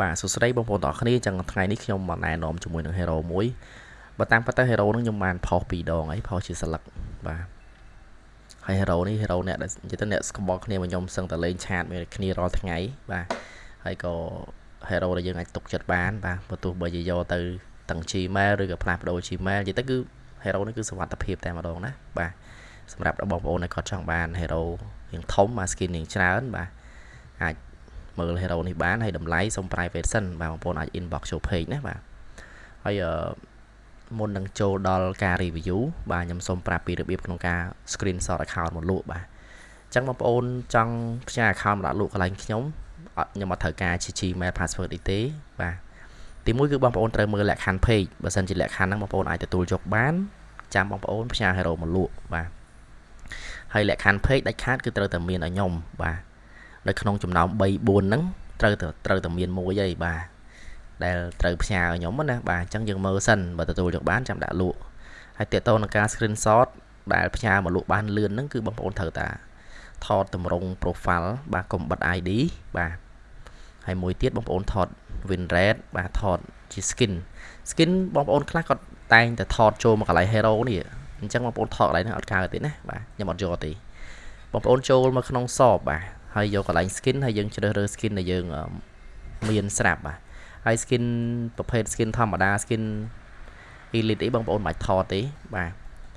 បាទសួស្តីបងប្អូនទាំងអស់គ្នាអញ្ចឹងថ្ងៃនេះខ្ញុំមកណែនាំជាមួយនឹង hero មួយបើតាមពិតទៅ hero ហ្នឹងខ្ញុំបានផុសពីរដងហើយផុសជាស្លឹកបាទហើយ hero នេះ hero អ្នកដែលនិយាយទៅអ្នកស្គាល់គ្នាមកខ្ញុំសឹងតែលេងឆាតមួយគ្នារាល់ថ្ងៃបាទហើយក៏ hero ដែលយើងអាចទុកចិត្តបានបាទបើទោះបីជាយកទៅទាំង Gmail ឬក៏ផ្លាស់ប្ដូរ Gmail និយាយទៅគឺ hero នេះគឺសុវត្ថិភាពតែម្ដងណាបាទសម្រាប់បងប្អូនដែលគាត់ចង់បាន hero រៀងធំមក skin រៀងច្រើនបាទអាច មើល hero នេះបានហើយតម្លៃសូម private សិនបាទបងប្អូនអាច inbox ចូល page ណាបាទហើយអឺមុននឹងចូលដល់ការ review បាទខ្ញុំសូមប្រាប់ពីរបៀបក្នុងការ screenshot account មកលក់បាទអញ្ចឹងបងប្អូនចង់ផ្សាយ account មកដាក់លក់កន្លែងខ្ញុំអត់ខ្ញុំអត់ត្រូវការជា Gmail password អីទេបាទទីមួយគឺបងប្អូនត្រូវមើលលក្ខខណ្ឌ page បើសិនជាលក្ខខណ្ឌហ្នឹងបងប្អូនអាចទទួលយកបានចាំបងប្អូនផ្សាយ hero មកលក់បាទហើយលក្ខខណ្ឌ page ដាច់ខាតគឺត្រូវតែមានឲ្យខ្ញុំបាទ នៅក្នុងចំណោម3 4ហ្នឹងត្រូវត្រូវតែមានមួយហើយបាទដែលត្រូវផ្ញើខ្ញុំណាបាទអញ្ចឹងយើងមើលសិនបើទទួលយកបានចាំដាក់លក់ហើយតេតតនឹងការ screenshot ដែលផ្ញើមកលក់បានលឿនហ្នឹងគឺបងប្អូនត្រូវតាថតតម្រង់ profile បាទកុំបិទ ID បាទហើយមួយទៀតបងប្អូនថត win rate បាទថតជា skin skin បងប្អូនខ្លះគាត់តែងតែថតចូលមកកន្លែង hero នេះអញ្ចឹងបងប្អូនថតកន្លែងហ្នឹងអត់កើតទេណាបាទខ្ញុំអត់យកទេបងប្អូនចូលមកក្នុងសបបាទ ហើយយកកន្លែង skin ហើយយើងជ្រើសរើស skin ដែលយើងមានស្រាប់បាទហើយ skin ប្រភេទ skin ធម្មតា skin elite អីបងប្អូនមិនបាច់ថតទេបាទ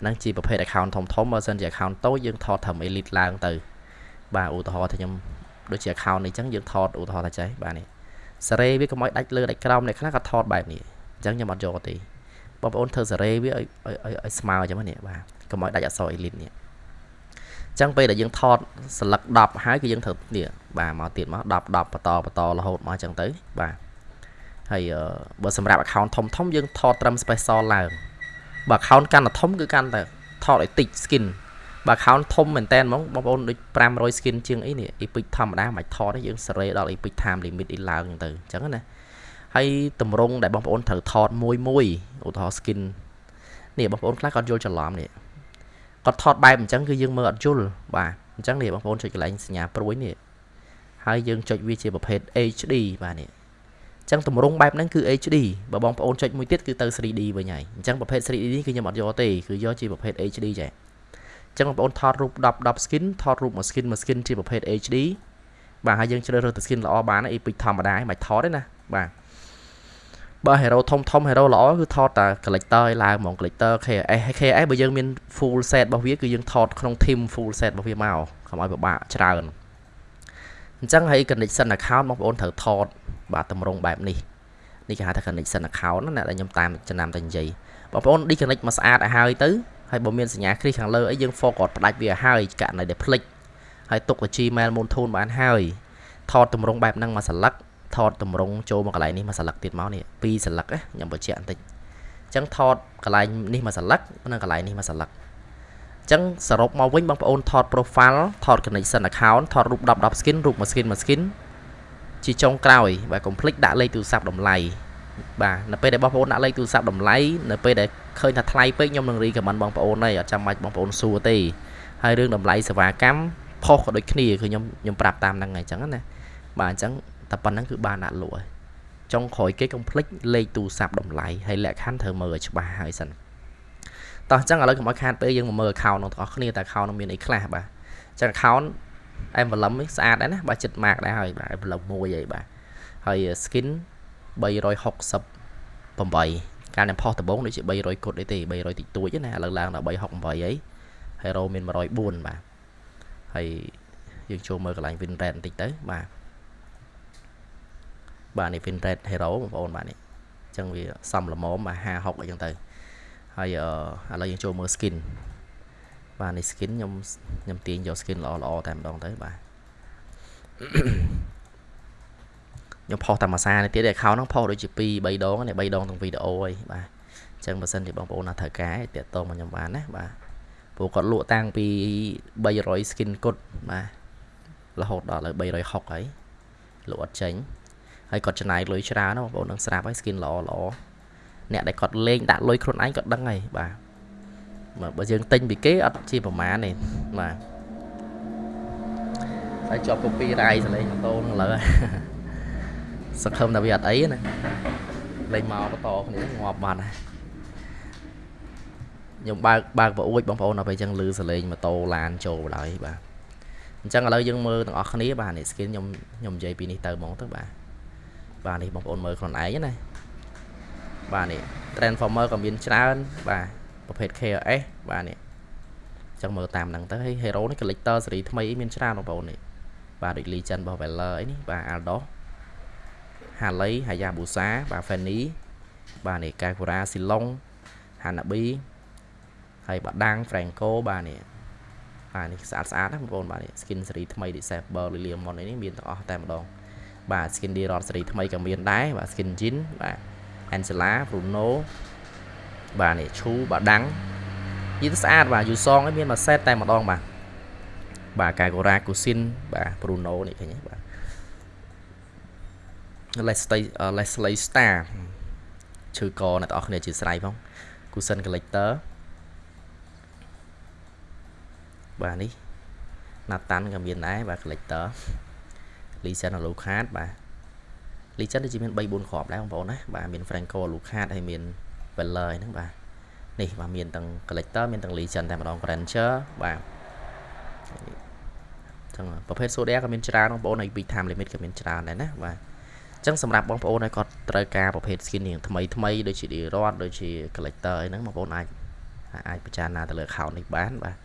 ហ្នឹងជាប្រភេទ account ធំធំបើសិនជា account តូចយើងថតត្រឹម elite ឡើងទៅ បាទឧទាហរណ៍ថាខ្ញុំដូចជា account នេះអញ្ចឹងយើងថតឧទាហរណ៍ថាចេះបាទនេះសារ៉េវាកុំឲ្យដាច់លើដាច់ក្រោមអ្នកខ្លះក៏ថតបែបនេះអញ្ចឹងខ្ញុំអត់យកទេបងប្អូនធ្វើសារ៉េវាឲ្យឲ្យស្មើអញ្ចឹងនេះបាទកុំឲ្យដាច់អក្សរ elite នេះ ចឹងពេលដែលយើងថតស្លឹក10ហើយគឺយើងត្រូវនេះបាទមកទៀតមក10 10បន្តបន្តរហូតមកចឹងទៅបាទហើយបើសម្រាប់ account ធំធំយើងថតត្រឹម special ឡើងបើ account កាន់តែធំគឺកាន់តែថតឲ្យតិច skin បើ account ធំមែនតើហ្មងបងប្អូនដូច500 skin ជាងអីនេះ epic ធម្មតាមិនថតទេយើងសេរីដល់ epic time limit អីឡើងចឹងទៅអញ្ចឹងណាហើយតម្រងដែលបងប្អូនត្រូវថតមួយមួយឧទាហរណ៍ skin នេះបងប្អូនខ្លះគាត់យល់ច្រឡំនេះ គាត់ថតបែបអញ្ចឹងគឺយើងមើលអត់យល់បាទអញ្ចឹងនេះបងប្អូនចុចកន្លែងសញ្ញាព្រួយនេះហើយយើងចុចវាជាប្រភេទ HD បាទនេះអញ្ចឹងទម្រង់បែបហ្នឹងគឺ HD បើបងប្អូនចុចមួយទៀតគឺទៅ 3D វិញហើយអញ្ចឹងប្រភេទ 3D នេះគឺខ្ញុំអត់យកទេគឺយកជាប្រភេទ HD ចា៎អញ្ចឹងបងប្អូនថតរូប10 10 skin ថតរូបមួយ skin មួយ skin ជាប្រភេទ HD បាទហើយយើងជ្រើសរើសទៅ skin ល្អបានអីពេចធម្មតាមិនថតទេណាបាទ បើ hero ធំធំ hero ល្អគឺថតតែ collector ឲ្យឡើងហ្មង collector KS KS បើយើងមាន full set របស់វាគឺយើងថតក្នុង team full set របស់វាមកកុំឲ្យពិបាកច្រើនអញ្ចឹងហើយ connection account បងប្អូនត្រូវថត បាទតម្រង់បែបនេះនេះគេហៅថា connection account ណាដែលខ្ញុំតាមចំណាំតែនិយាយបងប្អូន disconnect មកស្អាតឲ្យហើយទៅហើយបើមានសញ្ញាគ្រីសខាងលើអីយើង forward ផ្ដាច់វាឲ្យហើយករណីដែលភ្លេចហើយទុកទៅ Gmail Moon បានហើយថតតម្រង់បែបហ្នឹងមកស្លឹក ថតតម្រង់ចូលមកកន្លែងនេះមកស្លឹកទៀតមកនេះពីរស្លឹកខ្ញុំបញ្ជាក់បន្តិចអញ្ចឹងថតកន្លែងនេះមកស្លឹកនិងកន្លែងនេះមកស្លឹកអញ្ចឹងសរុបមកវិញបងប្អូនថត profile ថត connection account ថតរូប10 10 skin រូបមួយ skin មួយ skin ជាចុងក្រោយបាទកុំភ្លេចដាក់លេខទូរស័ព្ទតម្លៃបាទនៅពេលដែលបងប្អូនដាក់លេខទូរស័ព្ទតម្លៃនៅពេលដែលឃើញថាថ្លៃពេកខ្ញុំនឹងរីកមិនបងប្អូនទេអត់ចាំបាច់បងប្អូនសួរទេហើយរឿងតម្លៃសេវាកម្មផុសក៏ដូចគ្នាគឺខ្ញុំខ្ញុំប្រាប់តាមហ្នឹងហើយអញ្ចឹងណាបាទអញ្ចឹង តែប៉ុណ្ណឹងគឺបានដាក់លក់ហើយចុងក្រោយគេកុំភ្លេចលេខទូរស័ព្ទតម្លៃហើយលក្ខខណ្ឌត្រូវមើលឲ្យច្បាស់ហើយសិនតោះអញ្ចឹងឥឡូវកុំឲ្យខាតពេលយើងមកមើល account របស់ទាំងអស់គ្នាតើ account នឹងមានអីខ្លះបាទអញ្ចឹង account envelope នេះស្អាតដែរណាបាទចិត្ត mark ដែរហើយបាទ envelope មួយអីបាទហើយ skin 368ការខ្ញុំផុសដំបូងដូចជា300គុតអីទេ300តិចតួចណាឥឡូវឡើងដល់368អី hero មាន104បាទហើយយើងចូលមើលកន្លែង win rate បន្តិចទៅបាទ បាទនេះ Vinted Hero បងប្អូនបាទនេះអញ្ចឹងវាសំល្មមបាទ50 60អីចឹងទៅហើយឥឡូវយើងចូលមើល skin បាទនេះ skin ខ្ញុំខ្ញុំទាញយក skin ល្អល្អតែម្ដងទៅបាទខ្ញុំផុសតាមភាសានេះទៀត account ហ្នឹងផុសដូចជា2 3ដងនេះ3ដងទាំងវីដេអូហើយបាទអញ្ចឹងបើសិនជាបងប្អូនណាត្រូវការតាក់ទងមកខ្ញុំបានណាបាទព្រោះគាត់លក់តាំងពី300 skin គុតបាទរហូតដល់ឥឡូវ360ហើយលក់អត់ចេញ ហើយគាត់ចំណាយលុយច្រើនបងប្អូននឹងស្រាប់ហើយ skin ល្អល្អអ្នកដែលគាត់លេងដាក់លុយខ្លួនឯងគាត់ដឹងហើយបាទបើយើងទិញពីគេអត់ជាប្រមាណទេបាទហើយជាប់ copyright សលេងម៉ូតូនឹងលើសង្ឃឹមថាវាអត់អីណាលេងមកបន្តគ្នាងាប់បាត់ហើយខ្ញុំបើកបើកប្រអួចបងប្អូនដល់ពេលអញ្ចឹងលឺសលេងម៉ូតូឡានចូលបណ្ដោយបាទអញ្ចឹងឥឡូវយើងមើលទាំងអស់គ្នាបាទនេះ skin ខ្ញុំខ្ញុំនិយាយពីនេះទៅហ្មងទៅបាទ បាទនេះបងប្អូនមើលខ្លួនឯងណាបាទនេះ transformer ក៏មានច្រើនបាទប្រភេទ KRS បាទនេះអញ្ចឹងមើលតាមហ្នឹងទៅហើយ hero នេះ collector សេរីថ្មីមានច្រើនបងប្អូននេះបាទដូច legend របស់ Valor អីនេះបាទ Aldos Harley Hayabusa បាទ Fanny បាទនេះ Kakura Silong Hanabi ហើយបាដាំង Franco បាទនេះបាទនេះស្អាតស្អាតណាបងប្អូនបាទនេះ skin សេរីថ្មី Disable Lilium Mon នេះមានទាំងអស់តែម្ដង បាទ skin D Rod សេរីថ្មីក៏មានដែរបាទ skin Jin បាទ Angela Bruno បាទនេះឈូបាដាំងនិយាយទៅស្អាតបាទយូសងឯងមានមួយសេតតែម្ដងបាទបាទកាកូរ៉ាគូស៊ីនបាទ Bruno នេះឃើញទេបាទ Leslie Leslie Star ឈឺកអ្នកទាំងអស់គ្នាជាស្រ័យផង Cushion Collector បាទនេះណាតាន់ក៏មានដែរបាទ collector Legend Alucard បាទ Legend ដូចជាមាន3 4គ្រាប់ដែរបងប្អូនណាបាទមាន Franco Alucard ហើយមាន Veller ហ្នឹងបាទនេះបាទមានទាំង collector មានទាំង Legend តែម្ដង Granger បាទចឹងប្រភេទ Soda ក៏មានច្រើនបងប្អូនហើយ Big Time Limit ក៏មានច្រើនដែរណាបាទចឹងសម្រាប់បងប្អូនដែលគាត់ត្រូវការប្រភេទ skin នេះថ្មីថ្មីដូចជា D-Rod ដូចជា collector អីហ្នឹងបងប្អូនអាចអាចពិចារណាទៅលើ account នេះបានបាទ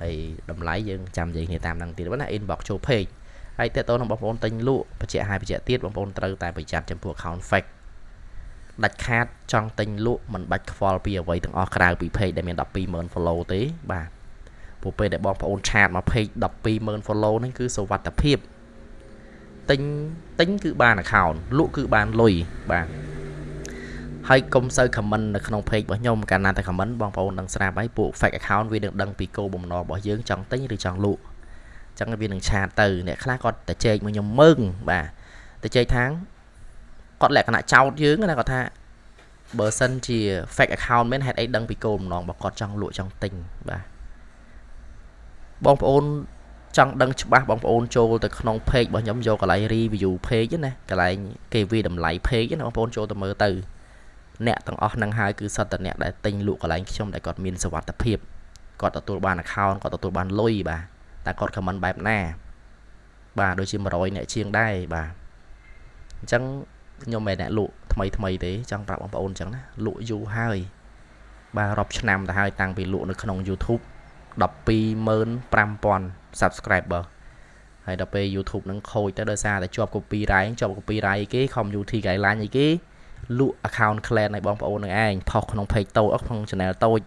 ហើយតម្លៃយើងចាំនិយាយគ្នាតាមហ្នឹងទៀតណា inbox ចូល page ហើយតើតើនឹងបងប្អូនទិញលក់បច្ចៈហើយបច្ចៈទៀតបងប្អូនត្រូវតែប្រយ័ត្នចំពោះ account fake ដាច់ខាតចង់ទិញលក់មិនបាច់ខ្វល់ពីអ្វីទាំងអស់ក្រៅពី page ដែលមាន120,000 follow ទេបាទពួកពេលដែលបងប្អូនឆាតមក page 120,000 follow ហ្នឹងគឺសុវត្ថិភាពទិញទិញគឺបាន account លក់គឺបានលុយបាទហើយកុំសូវ comment នៅក្នុង page របស់ខ្ញុំកាលណាតែ comment បងប្អូនដឹងស្រាប់ហើយពួក fake account វានឹងដឹងពីគោលបំណងរបស់យើងចង់ទិញឬចង់លក់អញ្ចឹងវានឹងឆាតទៅអ្នកខ្លះគាត់តែចែកមកខ្ញុំមើងបាទតែចែកថាងគាត់លក្ខណៈចោតយើងណាគាត់ថាបើសិនជា fake account មែនហេតុអីដឹងពីគោលបំណងរបស់គាត់ចង់លក់ចង់ទិញបាទបងប្អូនចង់ដឹងច្បាស់បងប្អូនចូលទៅក្នុង page របស់ខ្ញុំយកកន្លែង review page ណាកន្លែងគេវាតម្លៃ page ណាបងប្អូនចូលទៅមើលទៅអ្នកទាំងអស់ហ្នឹងហើយគឺសត្វតអ្នកដែលទិញលក់កន្លែងខ្ញុំដែលគាត់មានសុវត្ថិភាពគាត់ទទួលបាន account គាត់ទទួលបានលុយបាទ តែគាត់ comment បែបណា បាទដូចជា100អ្នកជាងដែរបាទអញ្ចឹងខ្ញុំមិនអ្នកលក់ថ្មីថ្មីទេចង់ប្រាប់បងប្អូនអញ្ចឹងណាលក់យូរហើយបាទរាប់ឆ្នាំទៅហើយតាំងពីលក់នៅក្នុង YouTube 125,000 subscriber ហើយដល់ពេល YouTube នឹងខូចទៅដោយសារតែជាប់ copyright ជាប់ copyright គេ community guideline អីគេលក់ account clan ឲ្យបងប្អូននឹងឯងផុសក្នុង page តូចក្នុង channel តូច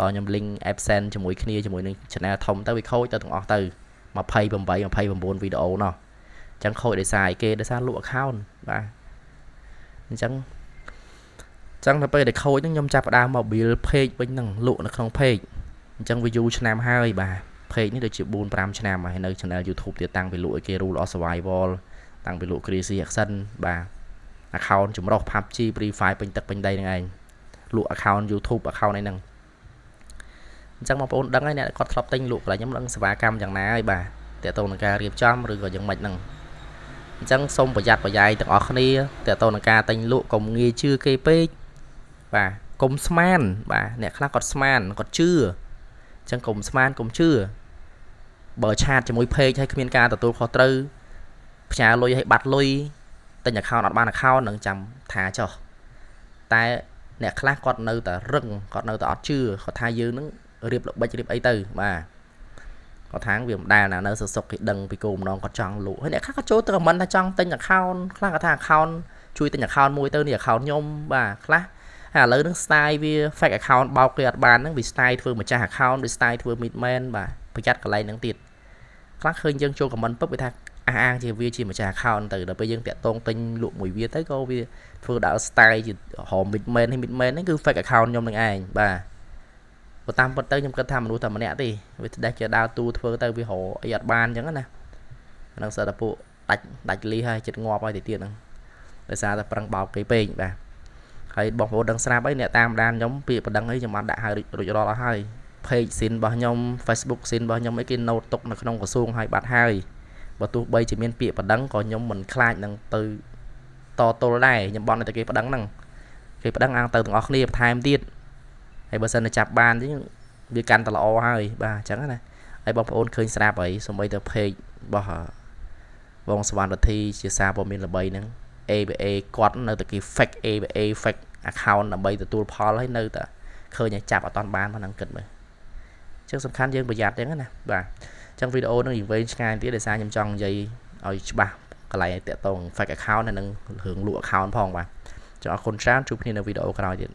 ដល់ខ្ញុំ link absent ជាមួយគ្នាជាមួយនឹង channel ធំទៅវាខូចទៅទាំងអស់ទៅ28 29វីដេអូណោះអញ្ចឹងខូចដោយសារអីគេដោយសារលក់ account បាទអញ្ចឹងអញ្ចឹងដល់ពេលដែលខូចហ្នឹងខ្ញុំចាប់ផ្ដើម mobile page វិញហ្នឹងលក់នៅក្នុង page អញ្ចឹង view ឆ្នាំហើយបាទ page នេះដូចជា4 5ឆ្នាំហើយនៅ channel YouTube ទៀតតាំងពីលក់ឲ្យគេ rule of survival តាំងពីលក់ crazy action បាទ account ចម្រុះ PUBG Free Fire ពេញទឹកពេញដីហ្នឹងឯងលក់ account YouTube account ឯហ្នឹង អញ្ចឹងបងប្អូនដឹងហើយអ្នកគាត់ធ្លាប់ទិញលក់កន្លែងខ្ញុំដឹងសេវាកម្មយ៉ាងណាហើយបាទតើតើនឹងការរៀបចំឬក៏យ៉ាងម៉េចហ្នឹងអញ្ចឹងសូមប្រយ័ត្នប្រយែងទាំងអស់គ្នាតើតើនឹងការទិញលក់កុំងាយជឿគេពេកបាទកុំស្មានបាទអ្នកខ្លះគាត់ស្មានគាត់ជឿអញ្ចឹងកុំស្មានកុំជឿបើឆាតជាមួយ page ហើយគ្មានការទទួលខុសត្រូវផ្ញើលុយឲ្យបាត់លុយទិញ account អត់បាន account នឹងចាំថាចុះតែអ្នកខ្លះគាត់នៅតែរឹងគាត់នៅតែអត់ជឿគាត់ថាយើងនឹង រៀបល្បិចរៀបអីទៅបាទគាត់ថាវាមិនដែលណានៅសសុកគេដឹងពីគោលបំណងគាត់ចង់លក់ហើយអ្នកខ្លះគាត់ចូលទៅ comment ថាចង់ទិញ account ខ្លះគាត់ថា account ជួយទិញ account មួយទៅនេះ account ខ្ញុំបាទខ្លះហើយឥឡូវហ្នឹង style វា fake account បោកគេអត់បានហ្នឹងវា style ធ្វើម្ចាស់ account វា style ធ្វើ midman បាទប្រយ័ត្នកន្លែងហ្នឹងទៀតខ្លះឃើញយើងចូល comment ពឹបវាថាអះអាងជាវាជាម្ចាស់ account ទៅដល់ពេលយើងតាក់តងទិញលក់មួយវាទៅក៏វាធ្វើដល់ style ជាហម midman ហើយ midman ហ្នឹងគឺ fake account ខ្ញុំនឹងឯងបាទ បើតាមពិតទៅខ្ញុំគិតថាមនុស្សតែម្នាក់ទេវាដេះជាដើរទូធ្វើទៅវារអីអត់បានអញ្ចឹងណាហ្នឹងសិតតែពួកដាច់ដាច់លីហើយចិត្តងាប់ហើយទៅទៀតហ្នឹងដោយសារតែប្រឹងបោកគេពេកបាទហើយបងប្អូនដឹងស្រាប់អីអ្នកតាមដានខ្ញុំពាក្យបណ្ដឹងអីខ្ញុំបានដាក់ឲ្យរួចរាល់អស់ហើយ page ស៊ីនរបស់ខ្ញុំ Facebook ស៊ីនរបស់ខ្ញុំអីគេ note ទុកនៅក្នុងក្រសួងឲ្យបាត់ហើយបើទោះបីជាមានពាក្យបណ្ដឹងក៏ខ្ញុំមិនខ្លាចនឹងទៅតទល់ដែរខ្ញុំបន់តែគេប្តឹងហ្នឹងគេប្តឹងអាងទៅទាំងអស់គ្នាបន្ថែមទៀត ហើយបើសិនតែចាប់បានទៀតវាកាន់តែល្អហើយបាទអញ្ចឹងណាហើយបងប្អូនឃើញស្រាប់ហើយសូម្បីតែ page របស់បងសវណ្ណវធីជាសារព័ត៌មានល្បីហ្នឹង ABA គាត់នៅតែគេ fake ABA fake account ដើម្បីទទួលផលហើយនៅតែឃើញតែចាប់អត់តាន់បានផងហ្នឹងគិតមើលអញ្ចឹងសំខាន់យើងប្រយ័ត្នអញ្ចឹងណាបាទអញ្ចឹងវីដេអូហ្នឹងនិយាយឆ្ងាយទៀតដោយសារខ្ញុំចង់និយាយឲ្យច្បាស់កន្លែងតាក់ទង fake account ហើយនឹងរឿងលក់ account ផងបាទចុះអរគុណច្រើនជួបគ្នានៅវីដេអូក្រោយទៀត